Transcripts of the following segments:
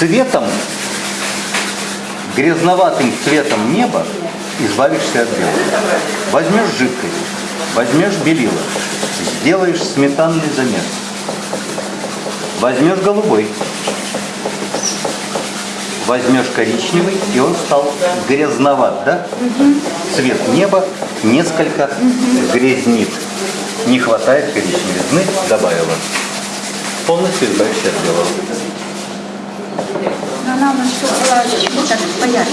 Цветом, грязноватым цветом неба избавишься от белого. Возьмешь жидкость, возьмешь белила, сделаешь сметанный замес. Возьмешь голубой, возьмешь коричневый, и он стал грязноват, да? Цвет неба несколько грязнит. Не хватает коричневизны, добавила. Полностью избавишься от белого. Она у нас все была чуть так поярче.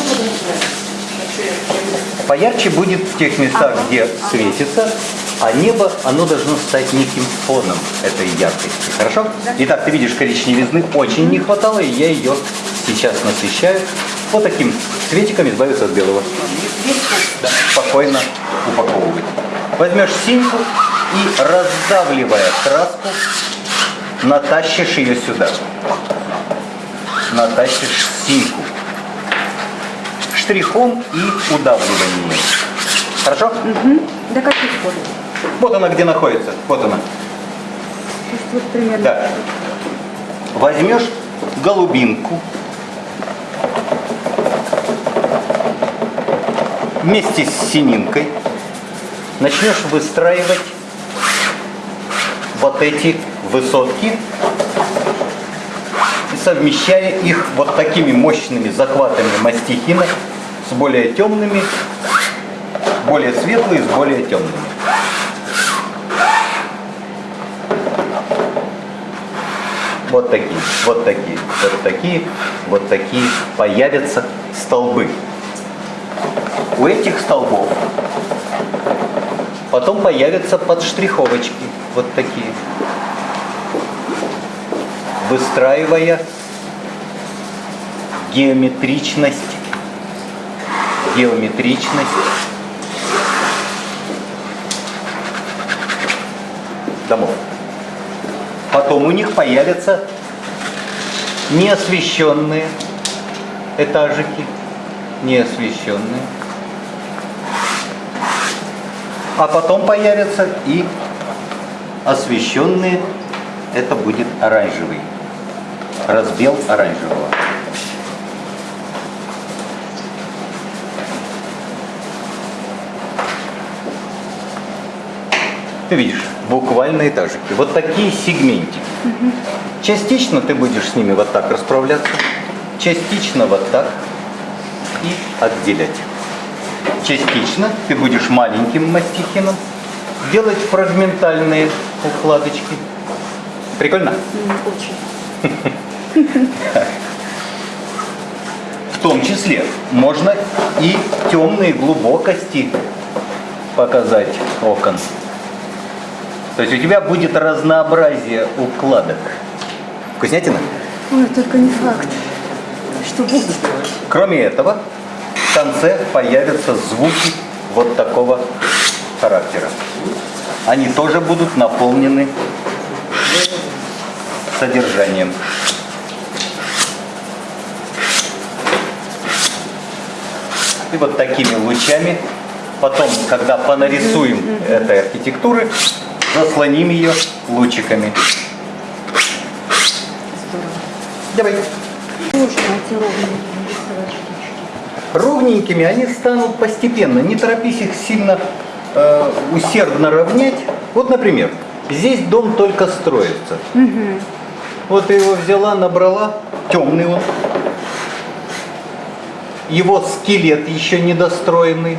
Поярче будет в тех местах, где светится, а небо, оно должно стать неким фоном этой яркости. Хорошо? Итак, ты видишь, коричневизны очень не хватало, и я ее сейчас насыщаю. Вот таким цветиком избавиться от белого. Да, спокойно упаковывать. Возьмешь синьку и, раздавливая краску, натащишь ее сюда. Натащишь синьку. Штрихом и удавливанием. Хорошо? До каких пор? Вот она где находится. Вот она. Вот примерно. Да. Возьмешь голубинку вместе с сининкой, начнешь выстраивать вот эти высотки, совмещая их вот такими мощными захватами мастихина с более темными, более светлые с более темными. Вот такие, вот такие, вот такие, вот такие появятся столбы. У этих столбов потом появятся подштриховочки, вот такие, выстраивая геометричность, геометричность домов. Потом у них появятся неосвещенные этажики, неосвещенные. А потом появятся и освещенные, это будет оранжевый, разбел оранжевого. Ты видишь, буквально этажики. Вот такие сегментики. Частично ты будешь с ними вот так расправляться, частично вот так и отделять. Частично ты будешь маленьким мастихином делать фрагментальные укладочки. Прикольно? Очень. В том числе можно и темные глубокости показать окон. То есть у тебя будет разнообразие укладок. Вкуснятина? Ой, только не факт, что будет. Кроме этого, в конце появятся звуки вот такого характера. Они тоже будут наполнены содержанием. И вот такими лучами, потом, когда понарисуем этой архитектуры, заслоним ее лучиками. Давай. Ровненькими они станут постепенно. Не торопись их сильно э, усердно равнять. Вот, например, здесь дом только строится. Вот ты его взяла, набрала, темный он. Его скелет еще недостроенный.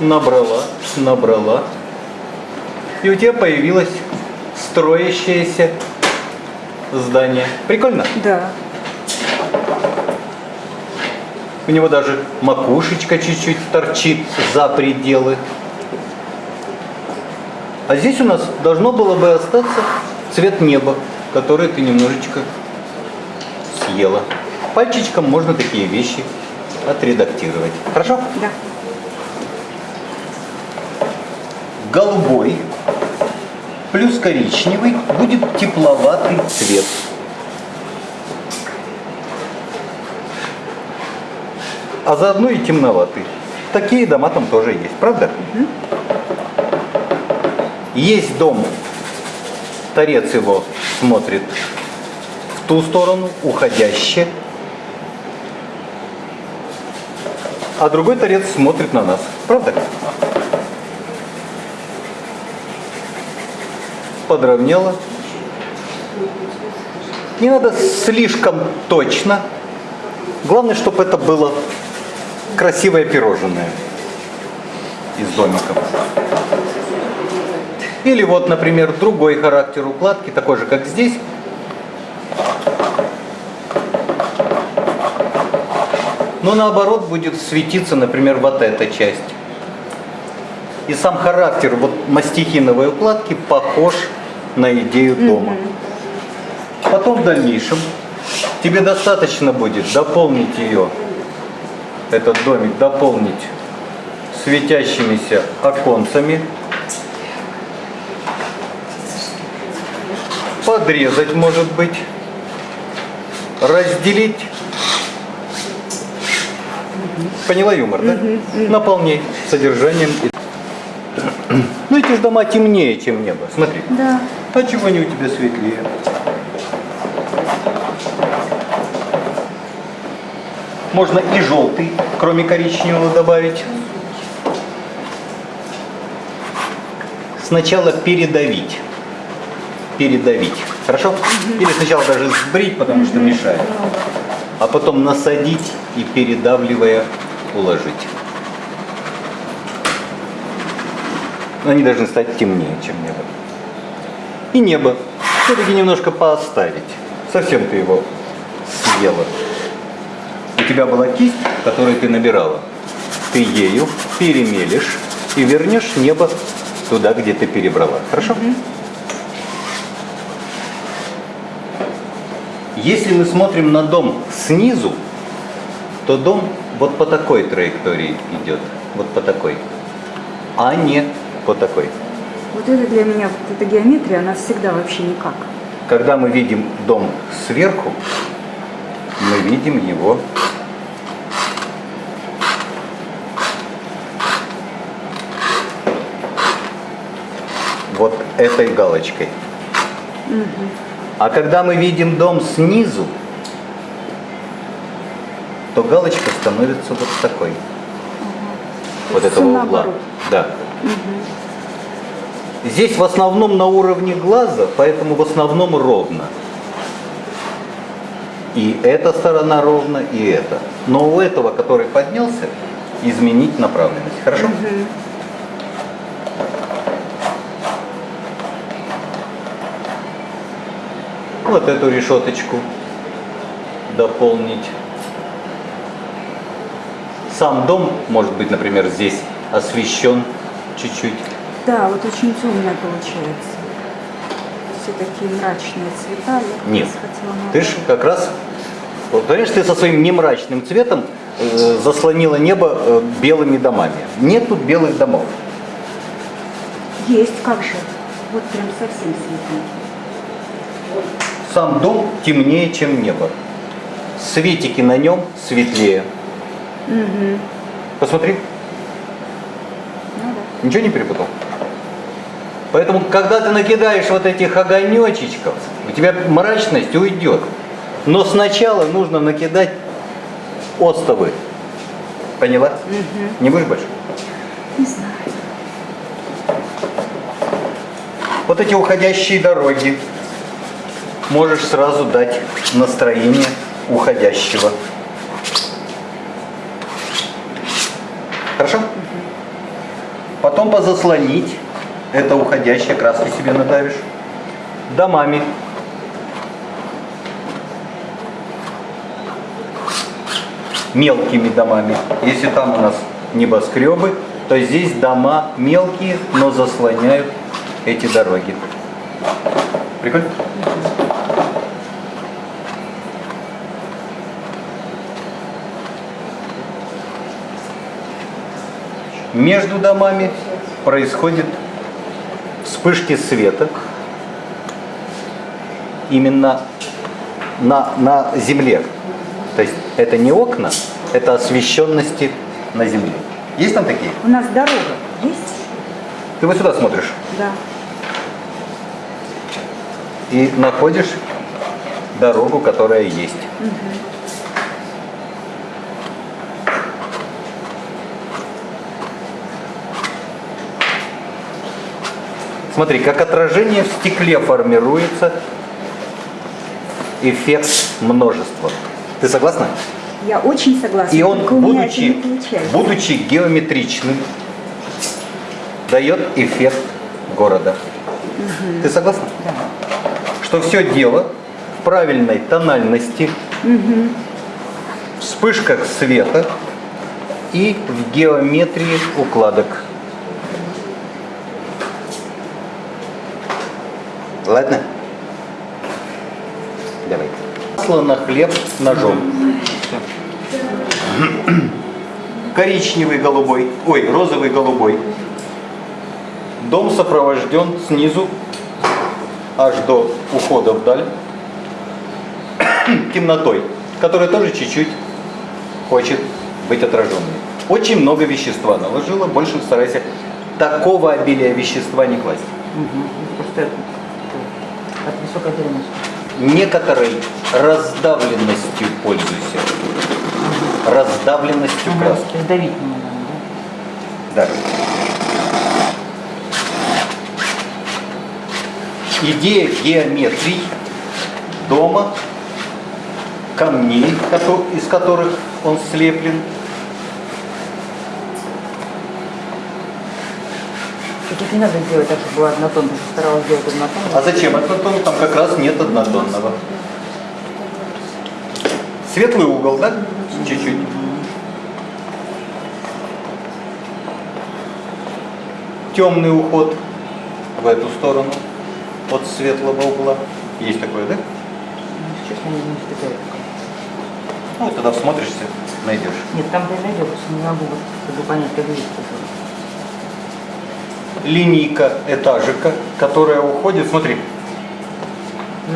Набрала, набрала. И у тебя появилось строящееся здание. Прикольно? Да. У него даже макушечка чуть-чуть торчит за пределы. А здесь у нас должно было бы остаться цвет неба, который ты немножечко съела. Пальчиком можно такие вещи отредактировать. Хорошо? Да. Голубой плюс коричневый будет тепловатый цвет. А заодно и темноватый. Такие дома там тоже есть, правда? Есть дом, торец его смотрит в ту сторону, уходящее. А другой торец смотрит на нас. Правда? Подровняла. Не надо слишком точно. Главное, чтобы это было красивое пирожное из домиков. Или вот, например, другой характер укладки, такой же, как здесь. Но наоборот будет светиться, например, вот эта часть. И сам характер вот мастихиновой укладки похож на идею дома. Потом в дальнейшем тебе достаточно будет дополнить ее, этот домик, дополнить светящимися оконцами, подрезать, может быть, разделить. Поняла юмор, да? Наполней содержанием. Ну эти же дома темнее, чем небо. Смотри. Да. А чего они у тебя светлее? Можно и желтый, кроме коричневого, добавить. Сначала передавить. Передавить. Хорошо? Или сначала даже сбрить, потому что мешает. А потом насадить и передавливая уложить. Они должны стать темнее, чем небо. И небо все-таки немножко пооставить. Совсем ты его съела. У тебя была кисть, которую ты набирала. Ты ею перемелешь и вернешь небо туда, где ты перебрала. Хорошо? Если мы смотрим на дом снизу, то дом вот по такой траектории идет. Вот по такой. А не по такой. Вот это для меня, вот эта геометрия, она всегда вообще никак. Когда мы видим дом сверху, мы видим его вот этой галочкой. А когда мы видим дом снизу, то галочка становится вот такой. Вот есть этого угла. наоборот. Да. Здесь в основном на уровне глаза, поэтому в основном ровно. И эта сторона ровно, и эта. Но у этого, который поднялся, изменить направленность. Хорошо? Вот эту решеточку дополнить. Сам дом, может быть, например, здесь освещен чуть-чуть. Да, вот очень темная получается. Все такие мрачные цвета. Я Нет. Ты ж наоборот. как раз, вот, понимаешь, ты со своим немрачным цветом э, заслонила небо э, белыми домами. Нет тут белых домов. Есть, как же. Вот прям совсем светленький. Сам дом темнее, чем небо. Светики на нем светлее. Угу. Посмотри, Ну да. ничего не перепутал. Поэтому, когда ты накидаешь вот этих огонечечков, у тебя мрачность уйдет. Но сначала нужно накидать остовы. Поняла? Не будешь больше? Не знаю. Вот эти уходящие дороги можешь сразу дать настроение уходящего. Хорошо? Потом позаслонить это уходящее, краски себе надавишь. Домами. Мелкими домами. Если там у нас небоскребы, то здесь дома мелкие, но заслоняют эти дороги. Прикольно? Между домами происходит вспышки света именно на, на земле. То есть это не окна, это освещенности на земле. Есть там такие? У нас дорога есть? Ты вот сюда смотришь Да. и находишь дорогу, которая есть. Смотри, как отражение в стекле формируется эффект множества. Ты согласна? Я очень согласна. И он, будучи, будучи геометричным, дает эффект города. Ты согласна? Да. Что все дело в правильной тональности, вспышках света и в геометрии укладок. Ладно? Давай. Масло на хлеб ножом. Коричневый голубой, ой, розовый голубой. Дом сопровожден снизу аж до ухода вдаль темнотой, которая тоже чуть-чуть хочет быть отраженной. Очень много вещества наложила, больше старайся такого обилия вещества не класть. Просто дальности. Некоторой раздавленностью пользуйся. Раздавленностью краски. То есть давить не надо, да? Да. Идея геометрии дома, камней, из которых он слеплен, Тут не надо сделать так, чтобы было однотонно. Ты старалась сделать однотонно. А зачем однотонный? Там как раз нет однотонного. Светлый угол, да? Чуть-чуть. Темный уход в эту сторону от светлого угла. Есть такое, да? Ну, Честно, не пока. Ну, тогда всмотришься, найдешь. Нет, там я просто не могу, чтобы понять, как видеть. Линейка этажика, которая уходит, смотри,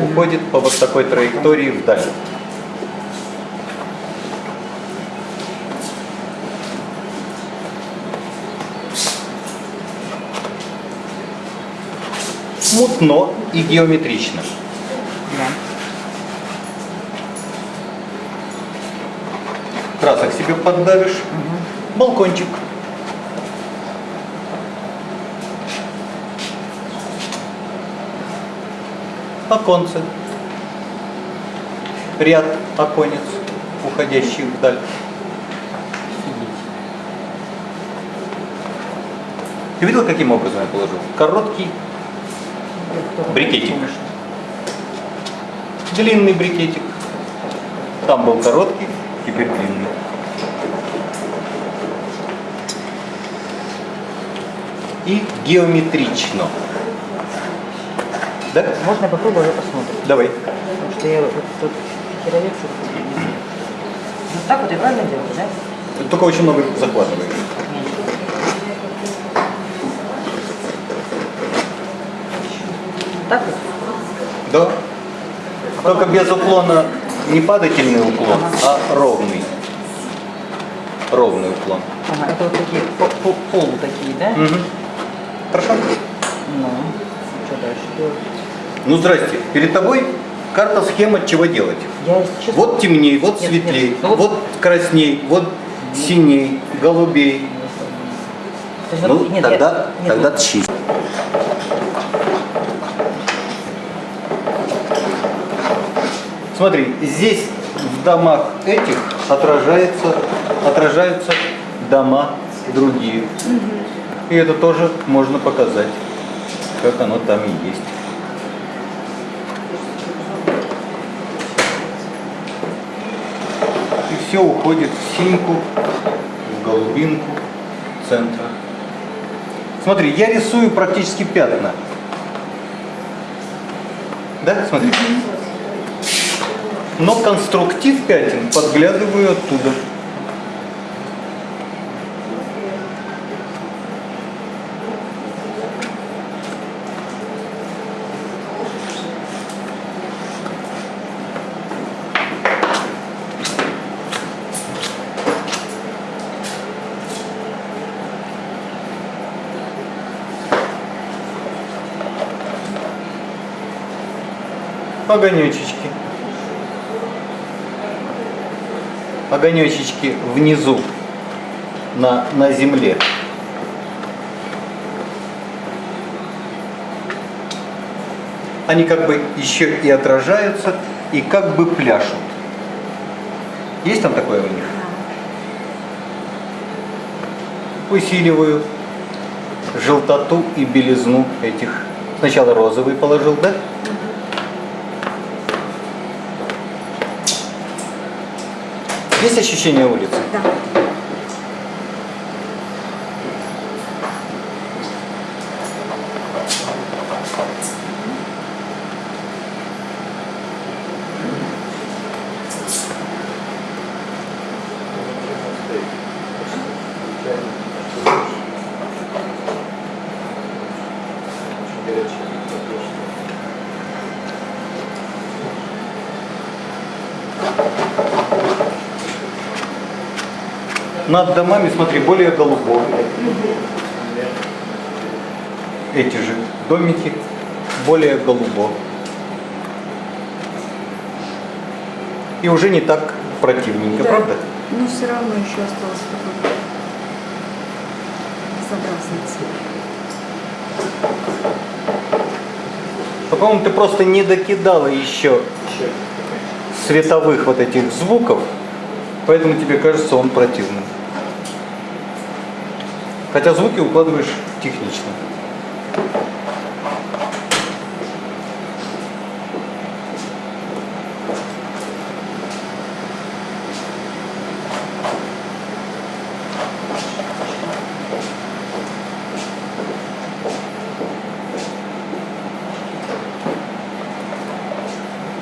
уходит по вот такой траектории вдаль. Мутно и геометрично. Да. Красок себе поддавишь. Балкончик. Оконце. Ряд оконец, уходящий вдаль. Ты видел, каким образом я положил? Короткий, Брикетик. Длинный брикетик. Там был короткий, теперь длинный. И геометрично. Да? Можно я попробую, я посмотрим. Давай. Потому что я вот тут херовец. Вот так вот я правильно делаю, да? Ты только очень много захватываешь. Так вот? Да. Только без уклона не падательный уклон, а ровный. Ровный уклон. Ага, это вот такие по- по- полу такие, да? Мгм. Хорошо? Ну, что дальше делать? Ну, здрасте. Перед тобой карта схема, чего делать. Я, честно, Вот темней, вот Нет, светлей, нет, ну вот- красней, вот синей, голубей. Есть Ну, нет, я- тогда, нет, тогда вот- тщи. Смотри, здесь в домах этих отражается, отражаются дома другие. И это тоже можно показать, как оно там и есть. Все уходит в синьку, в голубинку центра. Смотри, я рисую практически пятна. Да, смотри. Но конструктив пятен подглядываю оттуда. огонечечки. Огонечечки внизу на, на земле. Они как бы еще и отражаются, и как бы пляшут. Есть там такое у них? Усиливаю желтоту и белизну этих. Сначала розовый положил, да? Есть ощущение улицы? Да. Над домами, смотри, более голубой. Эти же домики более голубо. И уже не так противненько, Да. правда? Но все равно еще осталось такой безобразный цвет. А, по-моему, ты просто не докидала еще световых вот этих звуков, поэтому тебе кажется он противным. Хотя звуки укладываешь технично.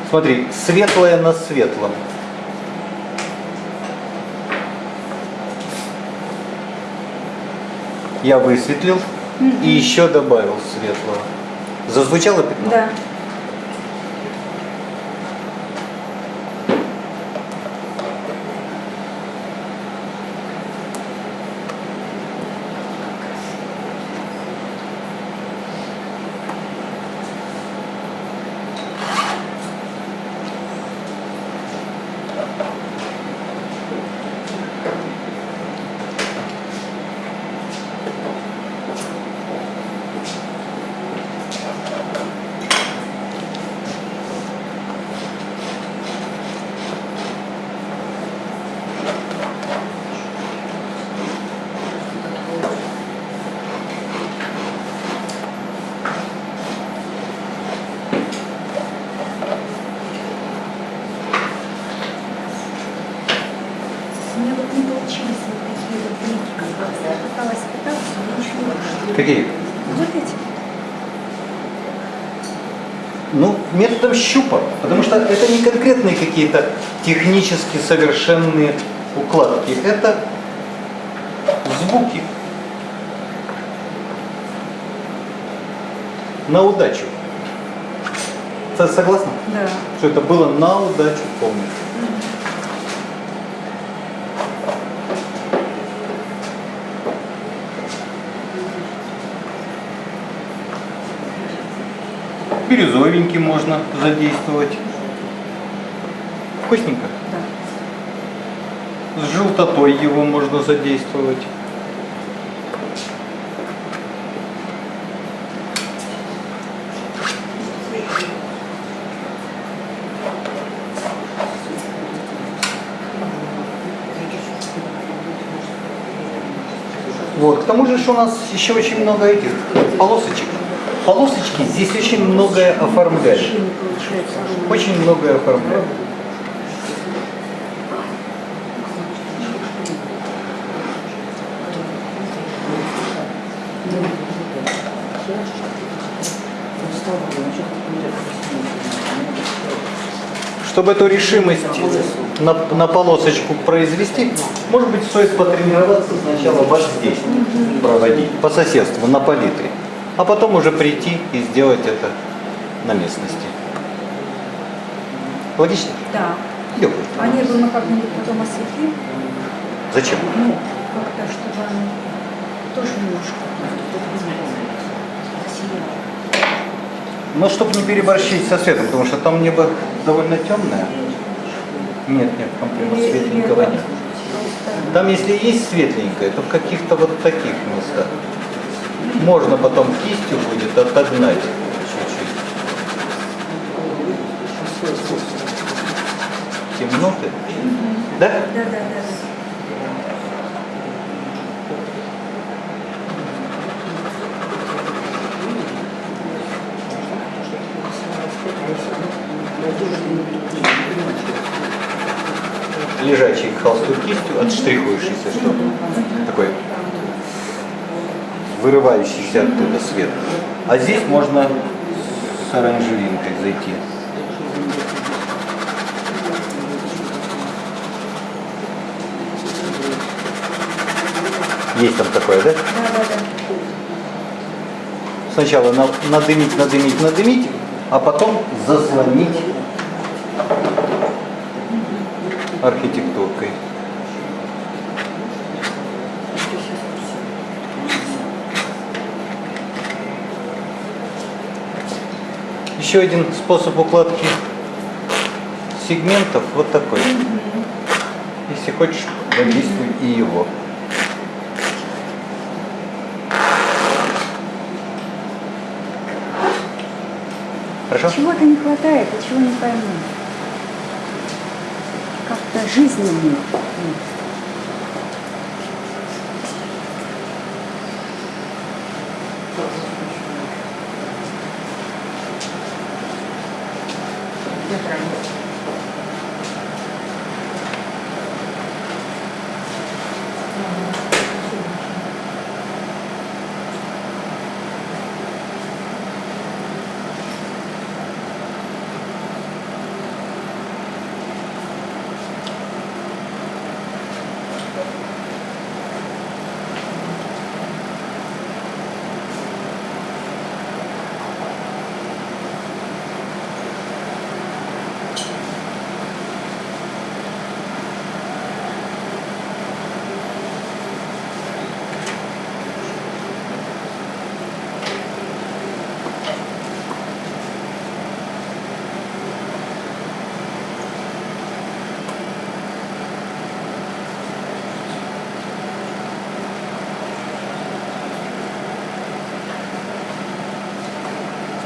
Смотри, светлое на светлом. Я высветлил и еще добавил светлого. Зазвучало пятно? Да. Какие? Вот эти. Ну, методом щупа, потому что это не конкретные какие-то технически совершенные укладки, это звуки. На удачу. Согласна? Да. Что это было на удачу полностью. Бирюзовенький можно задействовать. Вкусненько. Да. С желтотой его можно задействовать. Вот, к тому же ж у нас еще очень много этих полосочек. Полосочки здесь очень многое оформляют. Очень многое оформляют. Чтобы эту решимость на, на полосочку произвести, может быть, стоит потренироваться сначала вот здесь проводить, по соседству, на палитре, а потом уже прийти и сделать это на местности. Логично? Да. Легко. А небо мы как-нибудь потом осветлим. Зачем? Ну, как-то, чтобы оно тоже немножко сияло. Но чтобы не переборщить со светом, потому что там небо довольно темное. Нет, нет, там прямо светленького нет. Там, если есть светленькое, то в каких-то вот таких местах. Можно потом кистью будет отогнать чуть-чуть. Темноты? Да? Да, да, да. Лежачий к холсту кистью, отштрихуешь, если что. Вырывающийся оттуда свет. А здесь можно с оранжевинкой зайти. Есть там такое, да? Да, да, да. Сначала на- надымить, надымить, надымить, а потом заслонить архитектуркой. Еще один способ укладки сегментов вот такой. Если хочешь, задействуй и его. Хорошо? Чего-то не хватает, а чего не пойму. Как-то жизни нет.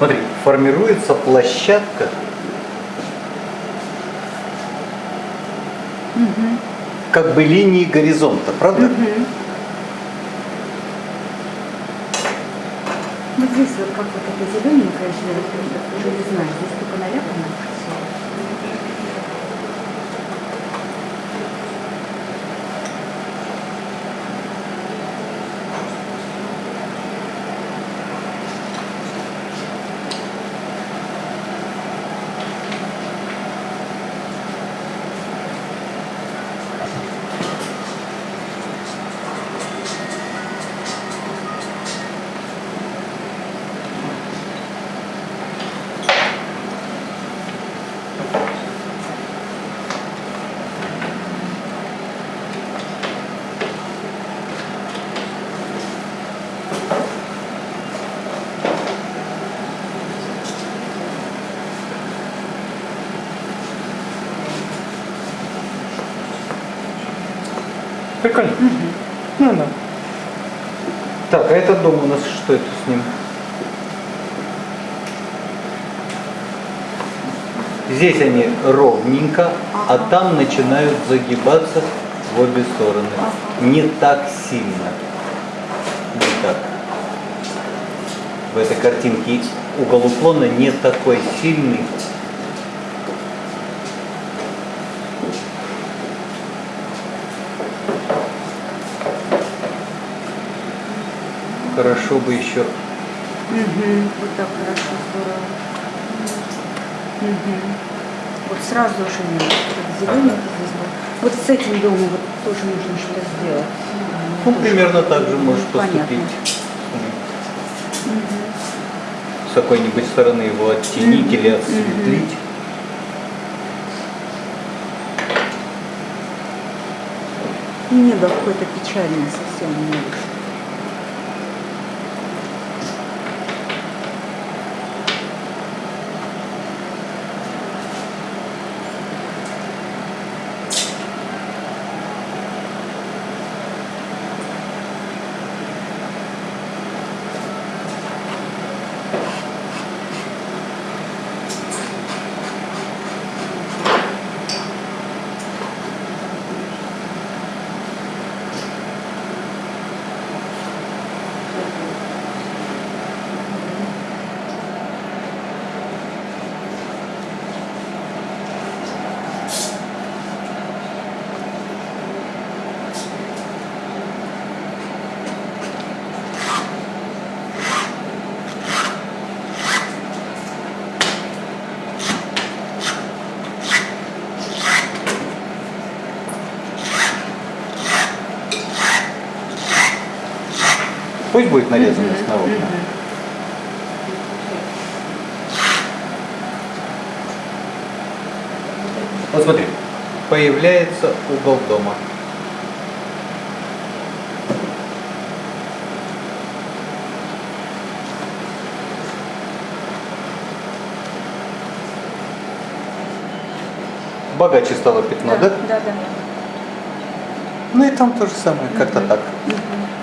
Смотри, формируется площадка. Как бы линии горизонта, правда? Вот здесь вот как вот это зелененькое, если я вот уже не знаю, здесь только наляпано всё. Прикольно. Ну да. Так, а этот дом у нас что это с ним? Здесь они ровненько, а там начинают загибаться в обе стороны. Не так сильно. Не так. В этой картинке угол уклона не такой сильный. Хорошо бы еще Мгм, Вот так хорошо, здорово. Мгм. Вот сразу же нет. Зелененький здесь был. Вот с этим домом вот тоже нужно что-то сделать. Ну, Тоже примерно так же можешь понятно. поступить. С какой-нибудь стороны его оттенить или осветлить. Небо какое-то печальное совсем не будет нарезанность на окна. Вот смотри, появляется угол дома. Богаче стало пятно, да? Да, да. Ну и там то же самое, как-то так.